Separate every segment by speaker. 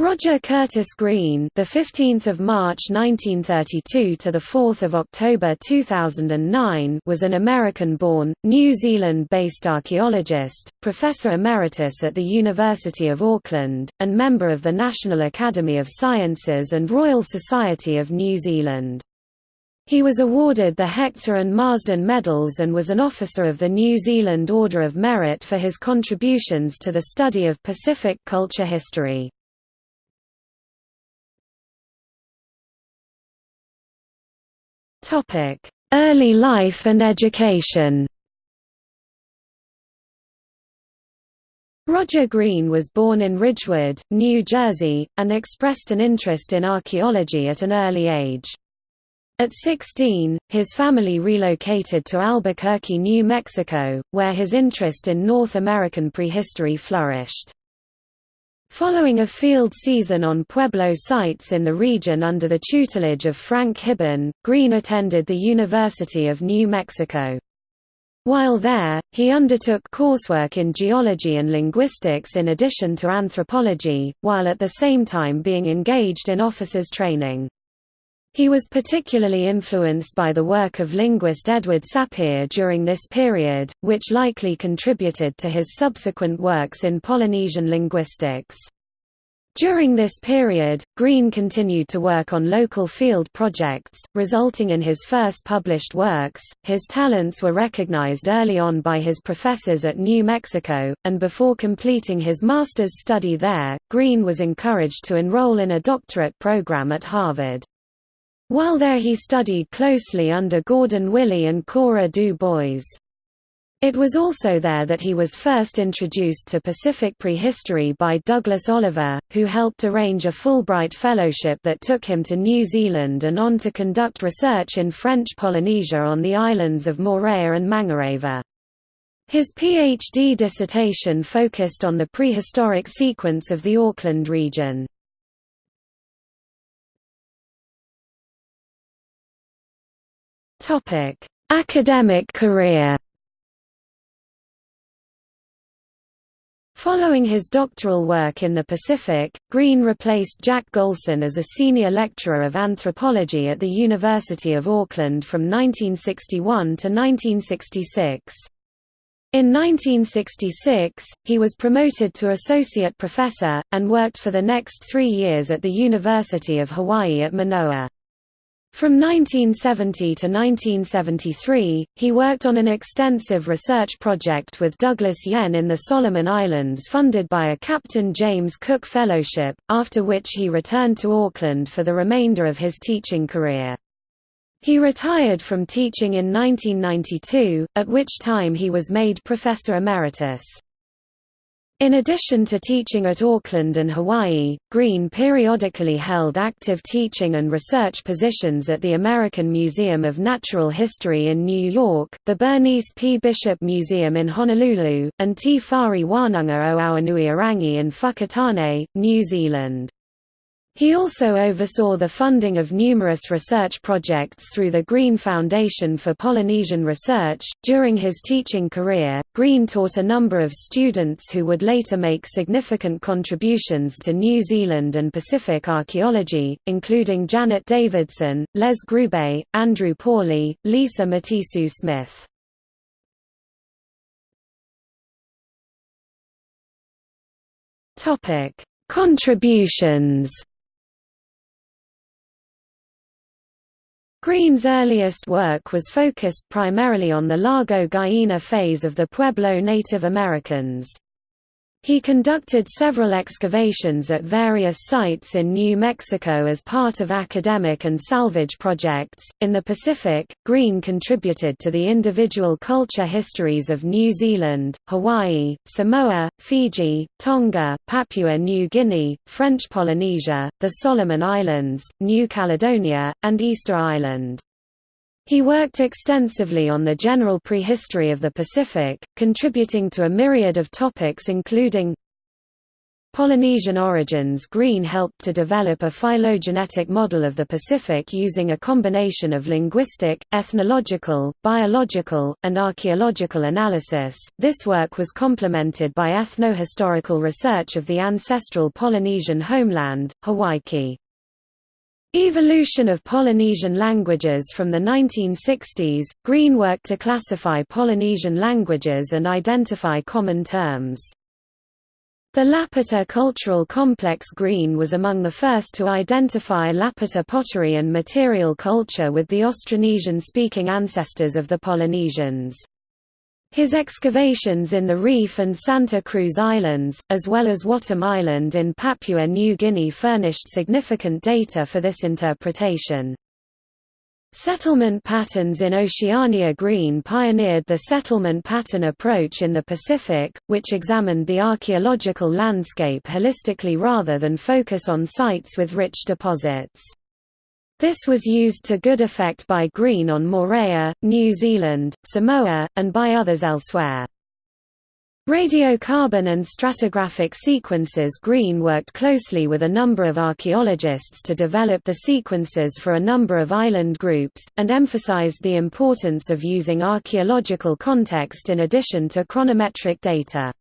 Speaker 1: Roger Curtis Green, the 15th of March 1932 to the 4th of October 2009, was an American-born, New Zealand-based archaeologist, professor emeritus at the University of Auckland, and member of the National Academy of Sciences and Royal Society of New Zealand. He was awarded the Hector and Marsden Medals and was an officer of the New Zealand Order of Merit for his contributions to the study of Pacific culture history. Early life and education Roger Green was born in Ridgewood, New Jersey, and expressed an interest in archaeology at an early age. At 16, his family relocated to Albuquerque, New Mexico, where his interest in North American prehistory flourished. Following a field season on Pueblo sites in the region under the tutelage of Frank Hibben, Green attended the University of New Mexico. While there, he undertook coursework in geology and linguistics in addition to anthropology, while at the same time being engaged in officers training. He was particularly influenced by the work of linguist Edward Sapir during this period, which likely contributed to his subsequent works in Polynesian linguistics. During this period, Green continued to work on local field projects, resulting in his first published works. His talents were recognized early on by his professors at New Mexico, and before completing his master's study there, Green was encouraged to enroll in a doctorate program at Harvard. While there he studied closely under Gordon Willey and Cora Du Bois. It was also there that he was first introduced to Pacific prehistory by Douglas Oliver, who helped arrange a Fulbright Fellowship that took him to New Zealand and on to conduct research in French Polynesia on the islands of Moorea and Mangareva. His PhD dissertation focused on the prehistoric sequence of the Auckland region. Topic: Academic career. Following his doctoral work in the Pacific, Green replaced Jack Golson as a senior lecturer of anthropology at the University of Auckland from 1961 to 1966. In 1966, he was promoted to associate professor, and worked for the next three years at the University of Hawaii at Manoa. From 1970 to 1973, he worked on an extensive research project with Douglas Yen in the Solomon Islands funded by a Captain James Cook Fellowship, after which he returned to Auckland for the remainder of his teaching career. He retired from teaching in 1992, at which time he was made Professor Emeritus. In addition to teaching at Auckland and Hawaii, Green periodically held active teaching and research positions at the American Museum of Natural History in New York, the Bernice P. Bishop Museum in Honolulu, and Te Whare Wānanga o Awanuiarangi in Whakatane, New Zealand. He also oversaw the funding of numerous research projects through the Green Foundation for Polynesian Research. During his teaching career, Green taught a number of students who would later make significant contributions to New Zealand and Pacific archaeology, including Janet Davidson, Les Groube, Andrew Pawley, Lisa Matisoo-Smith. Topic: Contributions Green's earliest work was focused primarily on the Largo Gallina phase of the Pueblo Native Americans. He conducted several excavations at various sites in New Mexico as part of academic and salvage projects. In the Pacific, Green contributed to the individual culture histories of New Zealand, Hawaii, Samoa, Fiji, Tonga, Papua New Guinea, French Polynesia, the Solomon Islands, New Caledonia, and Easter Island. He worked extensively on the general prehistory of the Pacific, contributing to a myriad of topics including Polynesian origins Green helped to develop a phylogenetic model of the Pacific using a combination of linguistic, ethnological, biological, and archaeological analysis. This work was complemented by ethnohistorical research of the ancestral Polynesian homeland, Hawaiki. Evolution of Polynesian languages From the 1960s, Green worked to classify Polynesian languages and identify common terms. The Lapita cultural complex Green was among the first to identify Lapita pottery and material culture with the Austronesian-speaking ancestors of the Polynesians. His excavations in the Reef and Santa Cruz Islands, as well as Watom Island in Papua New Guinea furnished significant data for this interpretation. Settlement patterns in Oceania Green pioneered the settlement pattern approach in the Pacific, which examined the archaeological landscape holistically rather than focus on sites with rich deposits. This was used to good effect by Green on Moorea, New Zealand, Samoa, and by others elsewhere. Radiocarbon and stratigraphic sequences Green worked closely with a number of archaeologists to develop the sequences for a number of island groups, and emphasized the importance of using archaeological context in addition to chronometric data.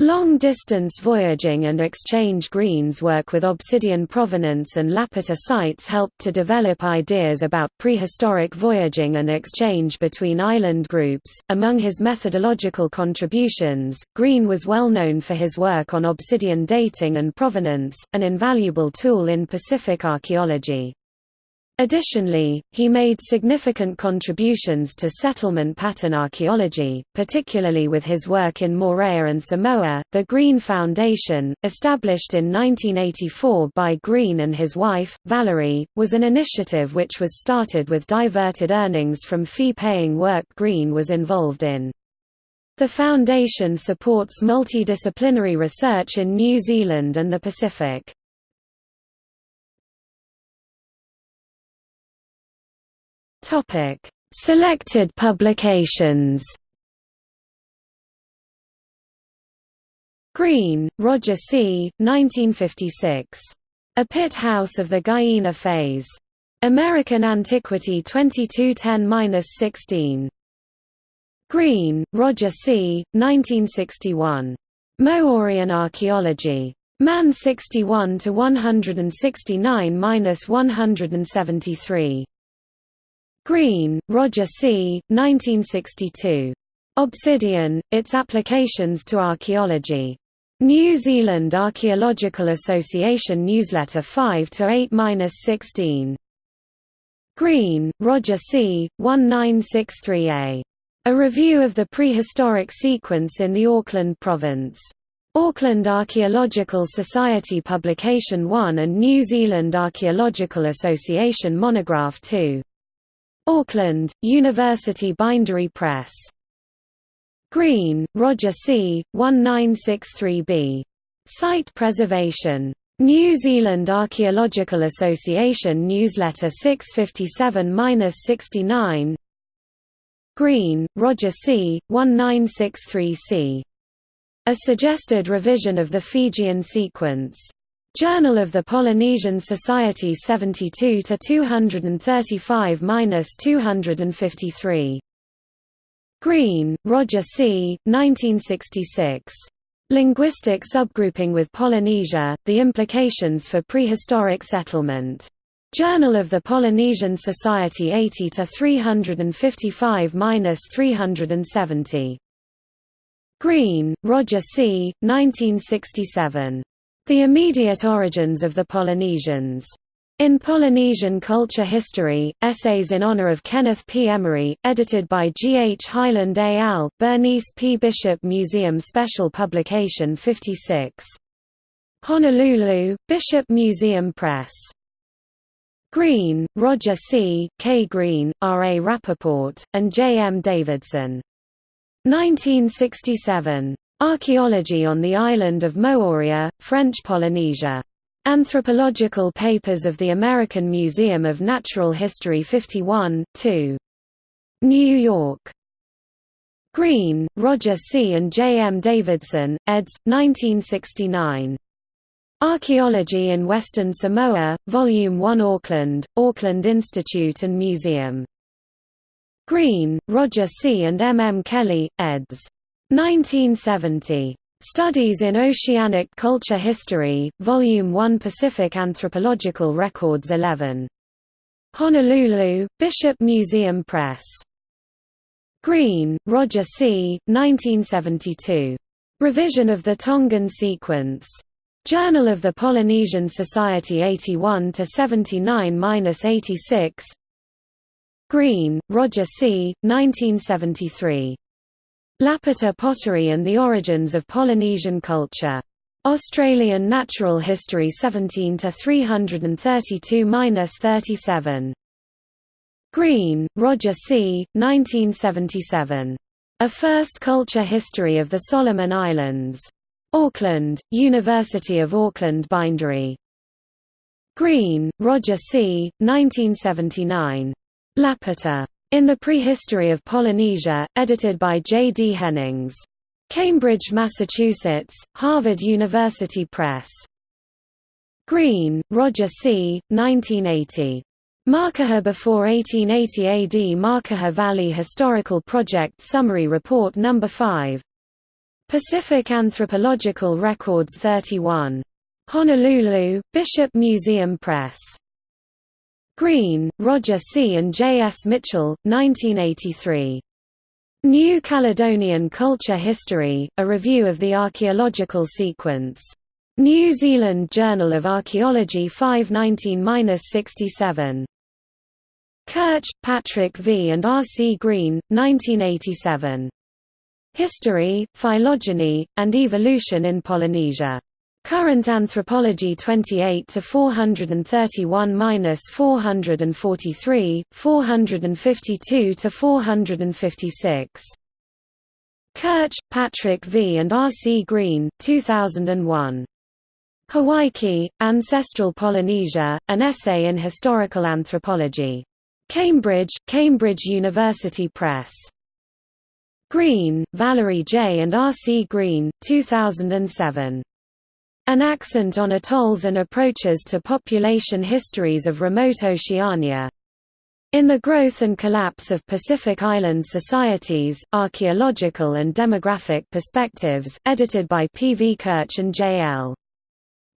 Speaker 1: Long-distance voyaging and exchange Green's work with obsidian provenance and Lapita sites helped to develop ideas about prehistoric voyaging and exchange between island groups. Among his methodological contributions, Green was well known for his work on obsidian dating and provenance, an invaluable tool in Pacific archaeology. Additionally, he made significant contributions to settlement pattern archaeology, particularly with his work in Moorea and Samoa. The Green Foundation, established in 1984 by Green and his wife, Valerie, was an initiative which was started with diverted earnings from fee-paying work Green was involved in. The foundation supports multidisciplinary research in New Zealand and the Pacific. Topic: Selected publications. Green, Roger C. 1956. A Pit House of the Gallina Phase. American Antiquity 2210-16. Green, Roger C. 1961. Moorean Archaeology. Man 61 to 169-173. Green, Roger C., 1962. Obsidian, Its Applications to Archaeology. New Zealand Archaeological Association Newsletter 5 to 8-16. Green, Roger C., 1963a. A Review of the Prehistoric Sequence in the Auckland Province. Auckland Archaeological Society Publication 1 and New Zealand Archaeological Association Monograph 2. Auckland, University Bindery Press. Green, Roger C., 1963b. Site Preservation. New Zealand Archaeological Association Newsletter 657-69 Green, Roger C., 1963c. A suggested revision of the Fijian sequence. Journal of the Polynesian Society 72 to 235-253. Green, Roger C., 1966. Linguistic Subgrouping with Polynesia: The Implications for Prehistoric Settlement. Journal of the Polynesian Society 80 to 355-370. Green, Roger C., 1967. The immediate origins of the Polynesians. In Polynesian Culture History, Essays in Honor of Kenneth P. Emory, edited by G. H. Highland al., Bernice P. Bishop Museum Special Publication 56. Honolulu, Bishop Museum Press. Green, Roger C., K. Green, R. A. Rappaport, and J. M. Davidson. 1967. Archaeology on the island of Moorea, French Polynesia. Anthropological Papers of the American Museum of Natural History 51, 2. New York. Green, Roger C. and J. M. Davidson, eds. 1969. Archaeology in Western Samoa, Volume 1 Auckland, Auckland Institute and Museum. Green, Roger C. and M. M. Kelly, eds. 1970. Studies in Oceanic Culture History, Volume 1 Pacific Anthropological Records 11. Honolulu, Bishop Museum Press. Green, Roger C., 1972. Revision of the Tongan Sequence. Journal of the Polynesian Society 81–79–86 Green, Roger C., 1973. Lapita Pottery and the Origins of Polynesian Culture. Australian Natural History 17 332–37. Green, Roger C., 1977. A First Culture History of the Solomon Islands. Auckland, University of Auckland Bindery. Green, Roger C., 1979. Lapita. In the Prehistory of Polynesia, edited by J. D. Jennings. Cambridge, Massachusetts, Harvard University Press. Green, Roger C., 1980. Makaha before 1880 AD Makaha Valley Historical Project Summary Report No. 5. Pacific Anthropological Records 31. Honolulu, Bishop Museum Press. Green, Roger C. and J. S. Mitchell, 1983. New Caledonian Culture History, a review of the archaeological sequence. New Zealand Journal of Archaeology 519-67. Kirch, Patrick V. and R. C. Green, 1987. History, Phylogeny, and Evolution in Polynesia. Current Anthropology 28 to 431-443, 452 to 456. Kirch, Patrick V. and R. C. Green, 2001. Hawaiki, Ancestral Polynesia, An Essay in Historical Anthropology. Cambridge, Cambridge University Press. Green, Valerie J. and R. C. Green, 2007. An Accent on Atolls and Approaches to Population Histories of Remote Oceania. In the Growth and Collapse of Pacific Island Societies, Archaeological and Demographic Perspectives, edited by P. V. Kirch and J. L.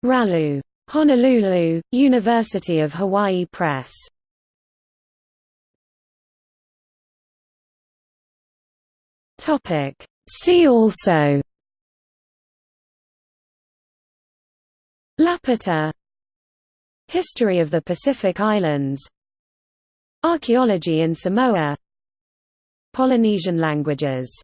Speaker 1: Rallu. Honolulu, University of Hawaii Press. See also Lapita History of the Pacific Islands. Archaeology in Samoa. Polynesian languages